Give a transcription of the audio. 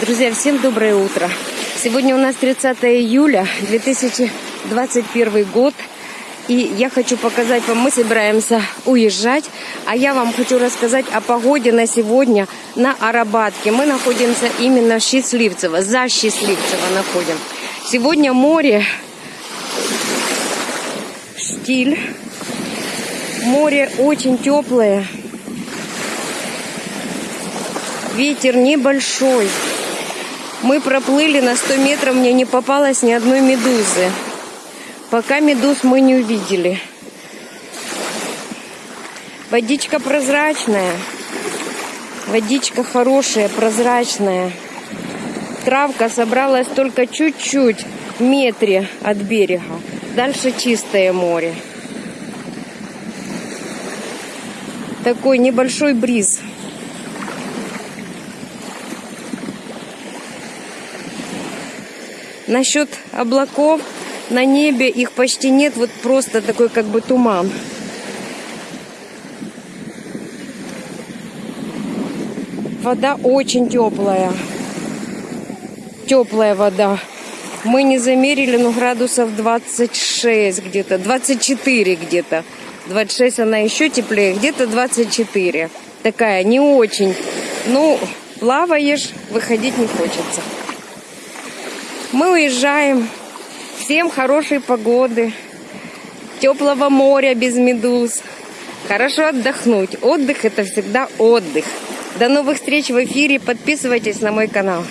Друзья, всем доброе утро. Сегодня у нас 30 июля 2021 год. И я хочу показать вам, мы собираемся уезжать, а я вам хочу рассказать о погоде на сегодня на Арабатке. Мы находимся именно в Счастливцево, за Счастливцево находим. Сегодня море, штиль, море очень теплое, ветер небольшой. Мы проплыли на 100 метров, мне не попалось ни одной медузы. Пока медуз мы не увидели. Водичка прозрачная. Водичка хорошая, прозрачная. Травка собралась только чуть-чуть в метре от берега. Дальше чистое море. Такой небольшой бриз. Насчет облаков на небе их почти нет, вот просто такой как бы туман. Вода очень теплая. Теплая вода. Мы не замерили, но градусов 26 где-то, 24 где-то. 26 она еще теплее, где-то 24. Такая не очень. Ну, плаваешь, выходить не хочется. Мы уезжаем. Всем хорошей погоды, теплого моря без медуз. Хорошо отдохнуть. Отдых это всегда отдых. До новых встреч в эфире. Подписывайтесь на мой канал.